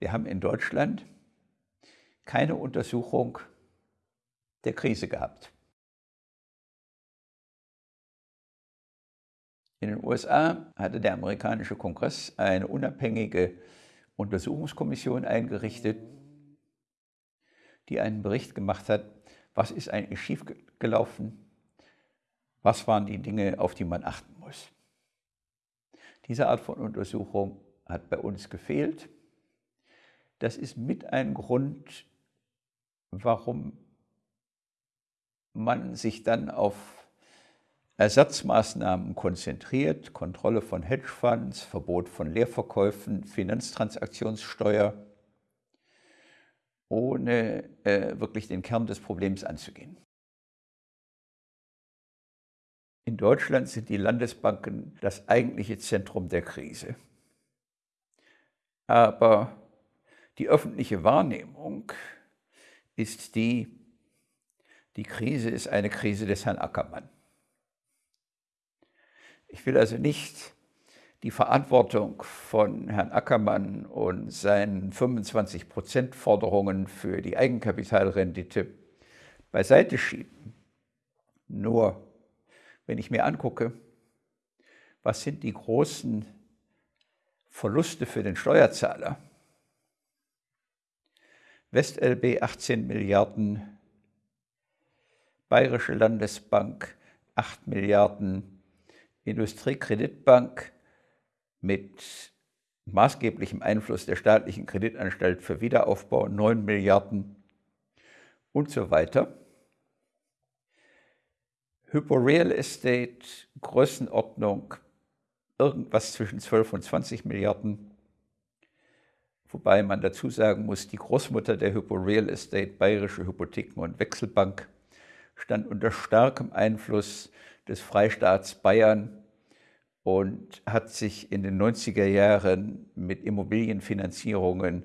Wir haben in Deutschland keine Untersuchung der Krise gehabt. In den USA hatte der amerikanische Kongress eine unabhängige Untersuchungskommission eingerichtet, die einen Bericht gemacht hat, was ist eigentlich schiefgelaufen, was waren die Dinge, auf die man achten muss. Diese Art von Untersuchung hat bei uns gefehlt. Das ist mit ein Grund, warum man sich dann auf Ersatzmaßnahmen konzentriert, Kontrolle von Hedgefonds, Verbot von Leerverkäufen, Finanztransaktionssteuer, ohne äh, wirklich den Kern des Problems anzugehen. In Deutschland sind die Landesbanken das eigentliche Zentrum der Krise. Aber die öffentliche Wahrnehmung ist die, die Krise ist eine Krise des Herrn Ackermann. Ich will also nicht die Verantwortung von Herrn Ackermann und seinen 25-Prozent-Forderungen für die Eigenkapitalrendite beiseite schieben. Nur, wenn ich mir angucke, was sind die großen Verluste für den Steuerzahler? WestLB 18 Milliarden, Bayerische Landesbank 8 Milliarden, Industriekreditbank mit maßgeblichem Einfluss der staatlichen Kreditanstalt für Wiederaufbau 9 Milliarden und so weiter. Hypo Real Estate, Größenordnung irgendwas zwischen 12 und 20 Milliarden. Wobei man dazu sagen muss, die Großmutter der Hypo Real Estate, Bayerische Hypotheken und Wechselbank, stand unter starkem Einfluss des Freistaats Bayern und hat sich in den 90er Jahren mit Immobilienfinanzierungen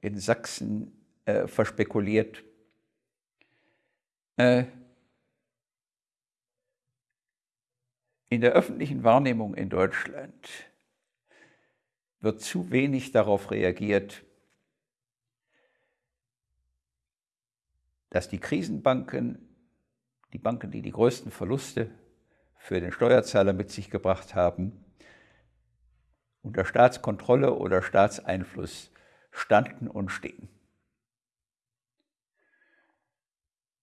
in Sachsen äh, verspekuliert. Äh, in der öffentlichen Wahrnehmung in Deutschland wird zu wenig darauf reagiert, dass die Krisenbanken, die Banken, die die größten Verluste für den Steuerzahler mit sich gebracht haben, unter Staatskontrolle oder Staatseinfluss standen und stehen.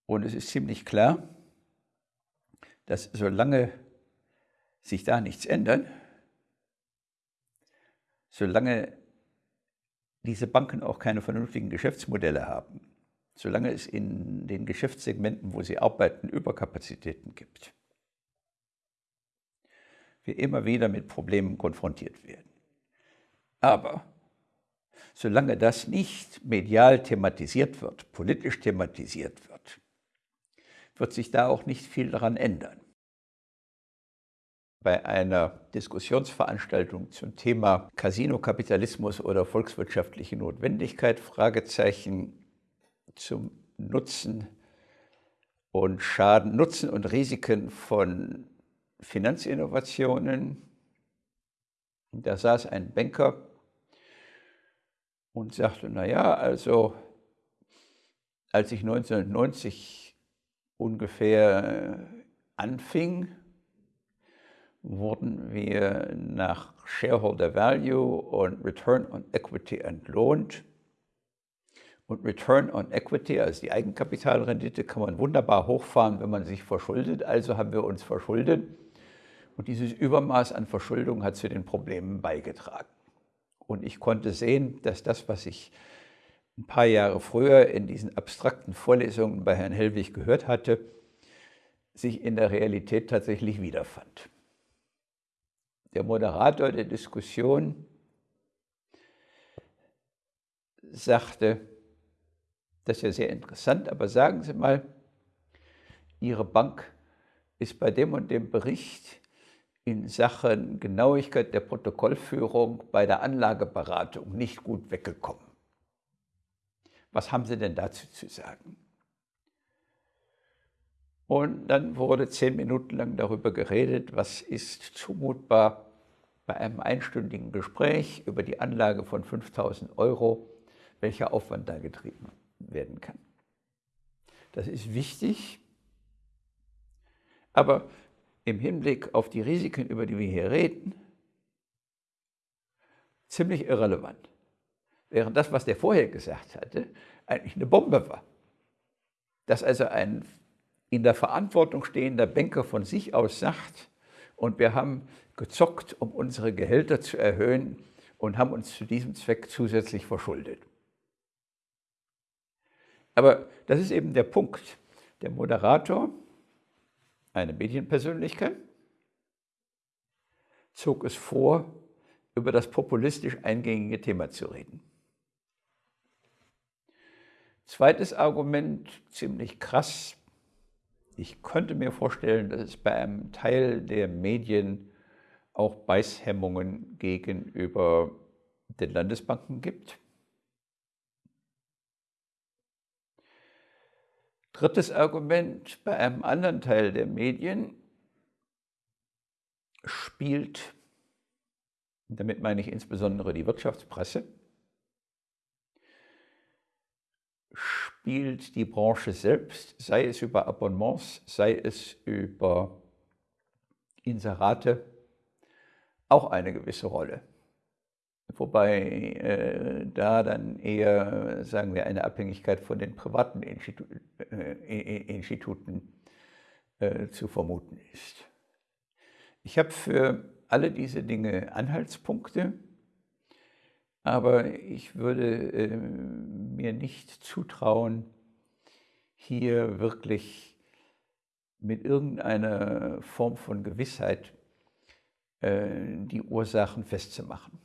Und es ist ziemlich klar, dass solange sich da nichts ändert, solange diese Banken auch keine vernünftigen Geschäftsmodelle haben, solange es in den Geschäftssegmenten, wo sie arbeiten, Überkapazitäten gibt, wir immer wieder mit Problemen konfrontiert werden. Aber solange das nicht medial thematisiert wird, politisch thematisiert wird, wird sich da auch nicht viel daran ändern. Bei einer Diskussionsveranstaltung zum Thema Casino-Kapitalismus oder volkswirtschaftliche Notwendigkeit, Fragezeichen zum Nutzen und Schaden, Nutzen und Risiken von Finanzinnovationen. Da saß ein Banker und sagte, naja, also als ich 1990 ungefähr äh, anfing, wurden wir nach Shareholder Value und Return on Equity entlohnt. Und Return on Equity, also die Eigenkapitalrendite, kann man wunderbar hochfahren, wenn man sich verschuldet. Also haben wir uns verschuldet. Und dieses Übermaß an Verschuldung hat zu den Problemen beigetragen. Und ich konnte sehen, dass das, was ich ein paar Jahre früher in diesen abstrakten Vorlesungen bei Herrn Hellwig gehört hatte, sich in der Realität tatsächlich wiederfand. Der Moderator der Diskussion sagte, das ist ja sehr interessant, aber sagen Sie mal, Ihre Bank ist bei dem und dem Bericht in Sachen Genauigkeit der Protokollführung bei der Anlageberatung nicht gut weggekommen. Was haben Sie denn dazu zu sagen? Und dann wurde zehn Minuten lang darüber geredet, was ist zumutbar bei einem einstündigen Gespräch über die Anlage von 5000 Euro welcher Aufwand da getrieben werden kann. Das ist wichtig, aber im Hinblick auf die Risiken, über die wir hier reden, ziemlich irrelevant. Während das, was der vorher gesagt hatte, eigentlich eine Bombe war. Dass also ein in der Verantwortung stehender Banker von sich aus sagt, und wir haben gezockt, um unsere Gehälter zu erhöhen und haben uns zu diesem Zweck zusätzlich verschuldet. Aber das ist eben der Punkt. Der Moderator, eine Medienpersönlichkeit, zog es vor, über das populistisch eingängige Thema zu reden. Zweites Argument, ziemlich krass. Ich könnte mir vorstellen, dass es bei einem Teil der Medien auch Beißhemmungen gegenüber den Landesbanken gibt. Drittes Argument, bei einem anderen Teil der Medien spielt, damit meine ich insbesondere die Wirtschaftspresse, spielt die Branche selbst, sei es über Abonnements, sei es über Inserate, auch eine gewisse Rolle. Wobei äh, da dann eher, sagen wir, eine Abhängigkeit von den privaten Institu äh, Instituten äh, zu vermuten ist. Ich habe für alle diese Dinge Anhaltspunkte, aber ich würde äh, mir nicht zutrauen, hier wirklich mit irgendeiner Form von Gewissheit äh, die Ursachen festzumachen.